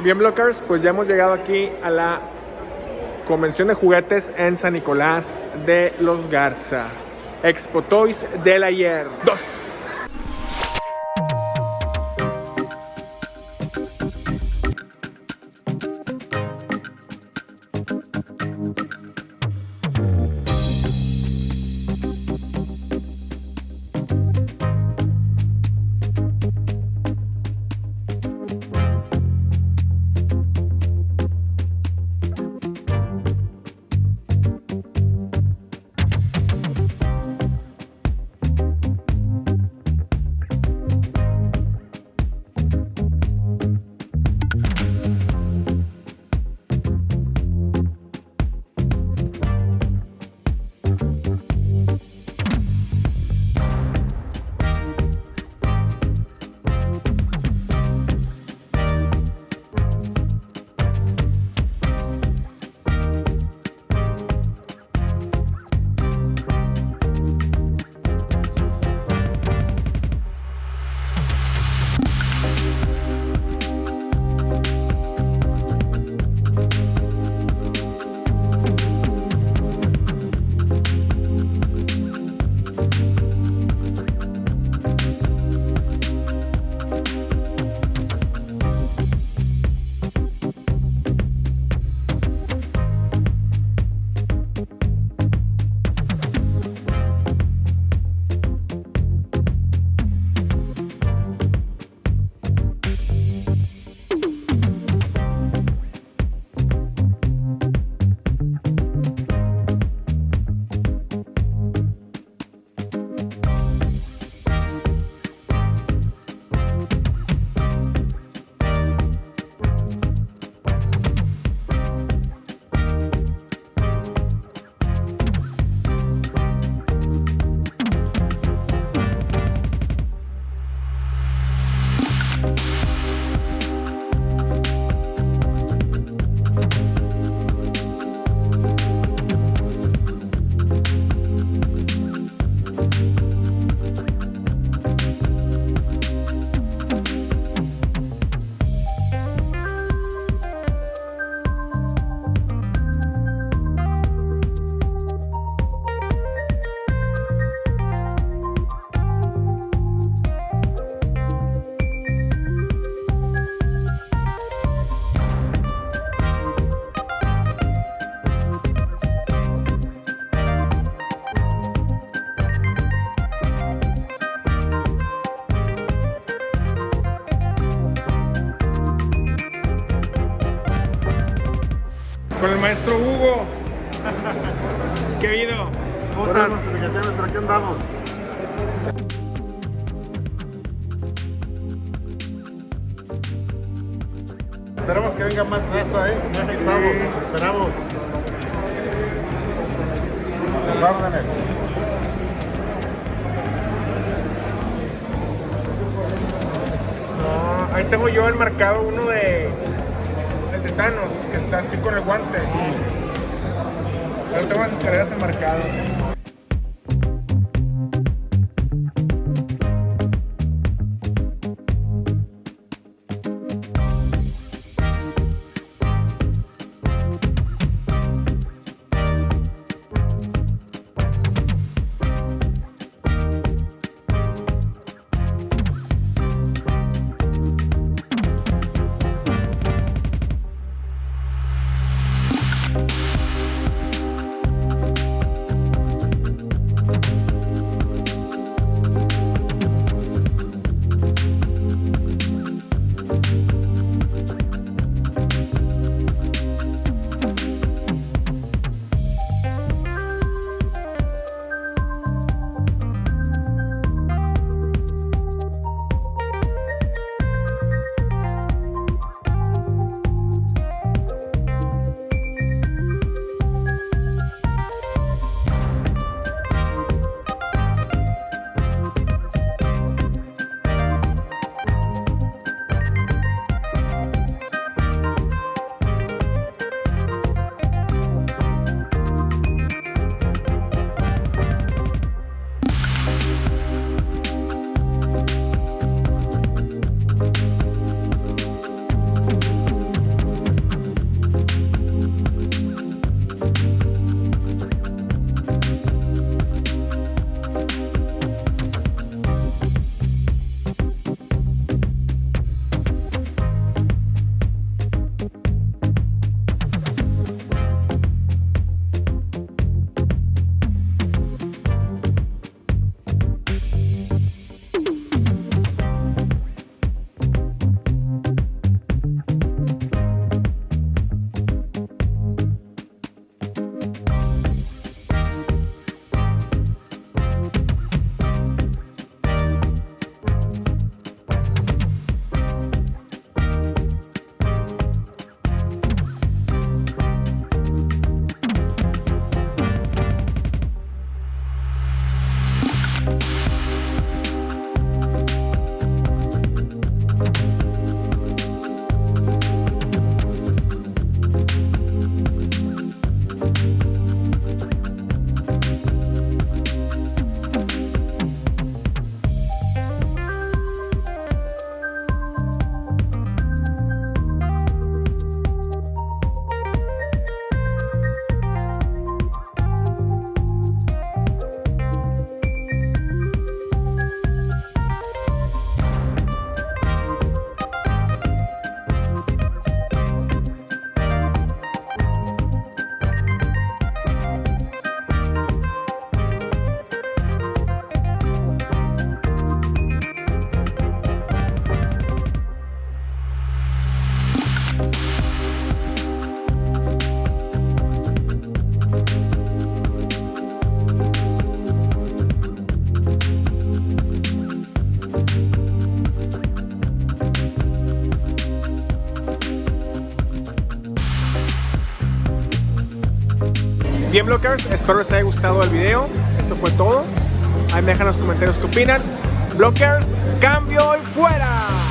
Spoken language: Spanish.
Bien, Blockers, pues ya hemos llegado aquí a la convención de juguetes en San Nicolás de los Garza. Expo Toys del ayer 2. Con el maestro Hugo. ¿Qué? ¿Cómo Buenas estás? notificaciones, pero aquí andamos. Esperamos que venga más raza, ¿eh? Aquí estamos, nos esperamos. Sus órdenes. No, ahí tengo yo el marcado uno de. Thanos, que está así con el guante. Sí. Yo tengo las escaleras enmarcado. Bien, Blockers, espero les haya gustado el video. Esto fue todo. Ahí me dejan los comentarios qué opinan. Blockers, cambio y fuera.